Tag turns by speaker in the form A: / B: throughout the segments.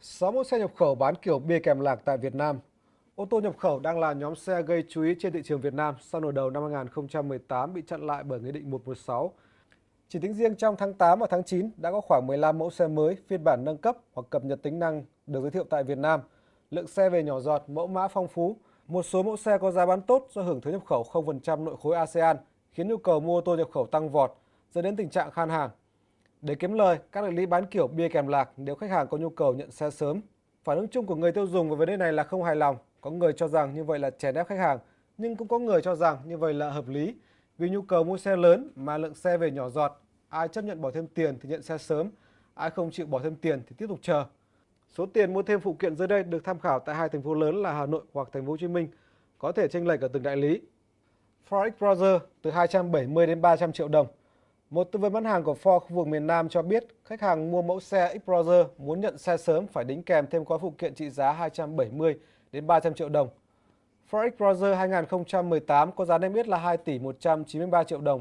A: 6 mẫu xe nhập khẩu bán kiểu bia kèm lạc tại Việt Nam. Ô tô nhập khẩu đang là nhóm xe gây chú ý trên thị trường Việt Nam sau nửa đầu năm 2018 bị chặn lại bởi Nghị định 116. Chỉ tính riêng trong tháng 8 và tháng 9 đã có khoảng 15 mẫu xe mới phiên bản nâng cấp hoặc cập nhật tính năng được giới thiệu tại Việt Nam. Lượng xe về nhỏ giọt, mẫu mã phong phú. Một số mẫu xe có giá bán tốt do hưởng thuế nhập khẩu 0% nội khối ASEAN, khiến nhu cầu mua ô tô nhập khẩu tăng vọt, dẫn đến tình trạng khan hàng. Để kiếm lời, các đại lý bán kiểu bia kèm lạc nếu khách hàng có nhu cầu nhận xe sớm. Phản ứng chung của người tiêu dùng về vấn đề này là không hài lòng. Có người cho rằng như vậy là chèn ép khách hàng, nhưng cũng có người cho rằng như vậy là hợp lý. Vì nhu cầu mua xe lớn mà lượng xe về nhỏ giọt, ai chấp nhận bỏ thêm tiền thì nhận xe sớm, ai không chịu bỏ thêm tiền thì tiếp tục chờ. Số tiền mua thêm phụ kiện dưới đây được tham khảo tại hai thành phố lớn là Hà Nội hoặc Thành phố Hồ Chí Minh, có thể chênh lệch ở từng đại lý. Ford Browser từ 270 đến 300 triệu đồng. Một tư vấn bán hàng của Ford khu vực miền Nam cho biết, khách hàng mua mẫu xe Explorer muốn nhận xe sớm phải đính kèm thêm gói phụ kiện trị giá 270 đến 300 triệu đồng. Ford Explorer 2018 có giá niêm yết là 2 tỷ 193 triệu đồng.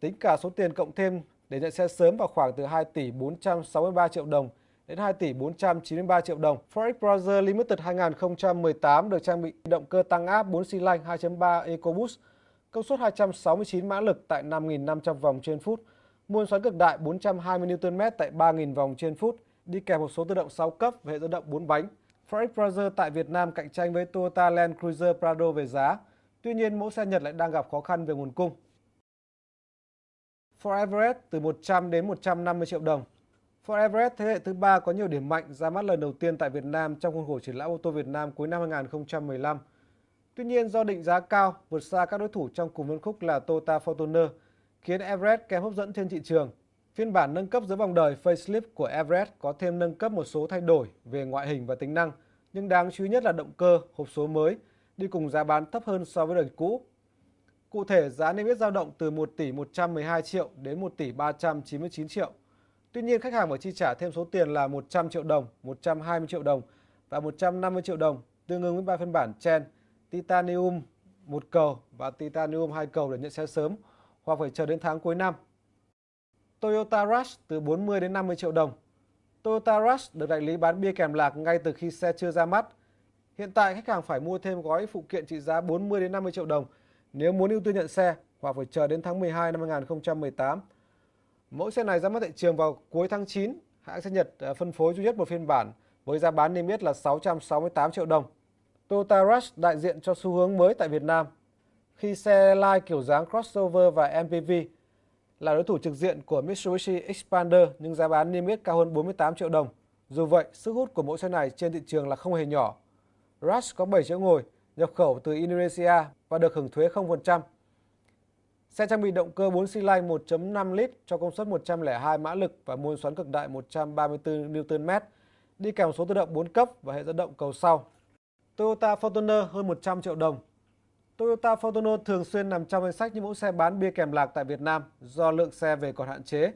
A: Tính cả số tiền cộng thêm để nhận xe sớm vào khoảng từ 2 tỷ 463 triệu đồng đến 2 tỷ 493 triệu đồng. Ford Explorer Limited 2018 được trang bị động cơ tăng áp 4 xi lanh 2.3 EcoBoost công suất 269 mã lực tại 5.500 vòng trên phút, muôn xoắn cực đại 420 Nm tại 3.000 vòng trên phút, đi kèm một số tự động 6 cấp và hệ dẫn động 4 bánh. Ford Explorer tại Việt Nam cạnh tranh với Toyota Land Cruiser Prado về giá. Tuy nhiên, mẫu xe Nhật lại đang gặp khó khăn về nguồn cung. Ford Everest từ 100 đến 150 triệu đồng. Ford Everest thế hệ thứ ba có nhiều điểm mạnh ra mắt lần đầu tiên tại Việt Nam trong khuôn khổ triển lãm ô tô Việt Nam cuối năm 2015. Tuy nhiên do định giá cao vượt xa các đối thủ trong cùng phân khúc là Toyota Fortuner, khiến Everest kém hấp dẫn trên thị trường. Phiên bản nâng cấp dưới vòng đời facelift của Everest có thêm nâng cấp một số thay đổi về ngoại hình và tính năng, nhưng đáng chú ý nhất là động cơ, hộp số mới, đi cùng giá bán thấp hơn so với đời cũ. Cụ thể, giá niêm yết dao động từ 1 tỷ 112 triệu đến 1 tỷ 399 triệu. Tuy nhiên, khách hàng phải chi trả thêm số tiền là 100 triệu đồng, 120 triệu đồng và 150 triệu đồng, tương ứng với ba phiên bản Chen – titanium một cầu và titanium hai cầu để nhận xe sớm, hoặc phải chờ đến tháng cuối năm. Toyota Rush từ 40 đến 50 triệu đồng. Toyota Rush được đại lý bán bia kèm lạc ngay từ khi xe chưa ra mắt. Hiện tại, khách hàng phải mua thêm gói phụ kiện trị giá 40 đến 50 triệu đồng nếu muốn ưu tiên nhận xe, hoặc phải chờ đến tháng 12 năm 2018. Mẫu xe này ra mắt thị trường vào cuối tháng 9. Hãng xe Nhật ờ, phân phối duy nhất một phiên bản với giá bán niêm yết là 668 triệu đồng. Toyota Rush đại diện cho xu hướng mới tại Việt Nam khi xe lai kiểu dáng crossover và MPV là đối thủ trực diện của Mitsubishi Expander nhưng giá bán niêm yết cao hơn 48 triệu đồng. Dù vậy, sức hút của mẫu xe này trên thị trường là không hề nhỏ. Rush có 7 chỗ ngồi, nhập khẩu từ Indonesia và được hưởng thuế 0%. Xe trang bị động cơ 4 xi lanh 1.5 lít cho công suất 102 mã lực và môn xoắn cực đại 134 Nm, đi kèm số tự động 4 cấp và hệ dẫn động cầu sau. Toyota Fortuner hơn 100 triệu đồng. Toyota Fortuner thường xuyên nằm trong danh sách những mẫu xe bán bia kèm lạc tại Việt Nam do lượng xe về còn hạn chế.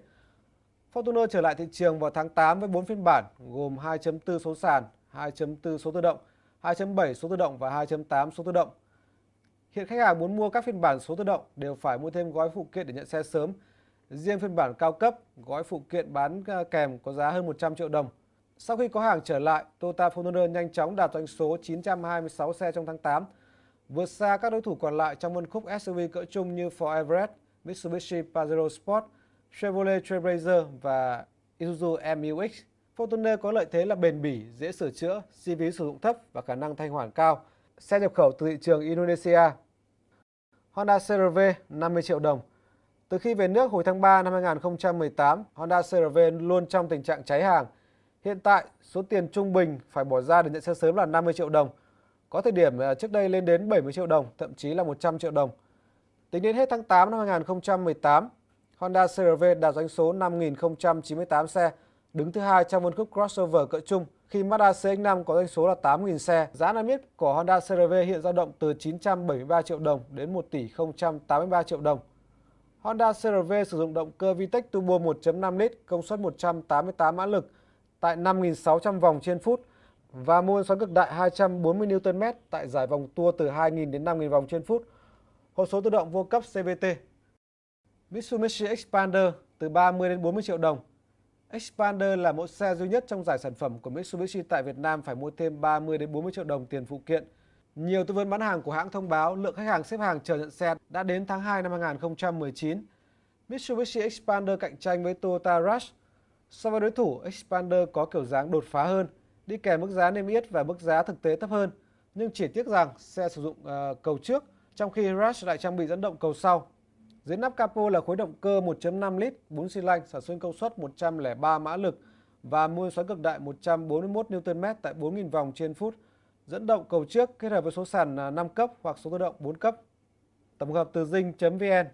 A: Fortuner trở lại thị trường vào tháng 8 với 4 phiên bản gồm 2.4 số sàn, 2.4 số tự động, 2.7 số tự động và 2.8 số tự động. Hiện khách hàng muốn mua các phiên bản số tự động đều phải mua thêm gói phụ kiện để nhận xe sớm. Riêng phiên bản cao cấp, gói phụ kiện bán à, kèm có giá hơn 100 triệu đồng. Sau khi có hàng trở lại, Toyota Fortuner nhanh chóng đạt doanh số 926 xe trong tháng 8, vượt xa các đối thủ còn lại trong phân khúc SUV cỡ trung như Ford Everest, Mitsubishi Pajero Sport, Chevrolet Trailblazer và Isuzu MU-X. Fortuner có lợi thế là bền bỉ, dễ sửa chữa, chi phí sử dụng thấp và khả năng thanh khoản cao. Xe nhập khẩu từ thị trường Indonesia. Honda CR-V 50 triệu đồng. Từ khi về nước hồi tháng 3 năm 2018, Honda CR-V luôn trong tình trạng cháy hàng – Hiện tại, số tiền trung bình phải bỏ ra để nhận xe sớm là 50 triệu đồng. Có thời điểm trước đây lên đến 70 triệu đồng, thậm chí là 100 triệu đồng. Tính đến hết tháng 8 năm 2018, Honda CRV đạt doanh số 5.098 xe, đứng thứ hai trong phân khúc crossover cỡ trung khi Mazda CX-5 có doanh số là 8.000 xe. Giá niêm yết của Honda CRV hiện dao động từ 973 triệu đồng đến 1 tỷ 083 triệu đồng. Honda CRV sử dụng động cơ VTEC Turbo 1.5 lít, công suất 188 mã lực, tại 5.600 vòng trên phút và môn xoắn cực đại 240 Nm tại giải vòng tua từ 2.000 đến 5.000 vòng trên phút. Hộp số tự động vô cấp CVT. Mitsubishi Expander từ 30 đến 40 triệu đồng. Expander là mẫu xe duy nhất trong giải sản phẩm của Mitsubishi tại Việt Nam phải mua thêm 30 đến 40 triệu đồng tiền phụ kiện. Nhiều tư vấn bán hàng của hãng thông báo lượng khách hàng xếp hàng chờ nhận xe đã đến tháng 2 năm 2019. Mitsubishi Expander cạnh tranh với Toyota Rush. So với đối thủ, Expander có kiểu dáng đột phá hơn, đi kèm mức giá niêm yết và mức giá thực tế thấp hơn. Nhưng chỉ tiếc rằng xe sử dụng uh, cầu trước, trong khi Rush lại trang bị dẫn động cầu sau. Dưới nắp capo là khối động cơ 1.5 lít 4 xi lanh sản xuất công suất 103 mã lực và mô xoắn cực đại 141 Nm tại 4.000 vòng trên phút. Dẫn động cầu trước kết hợp với số sàn ờ, 5 cấp hoặc số tự động 4 cấp. Tổng hợp từ dinh.vn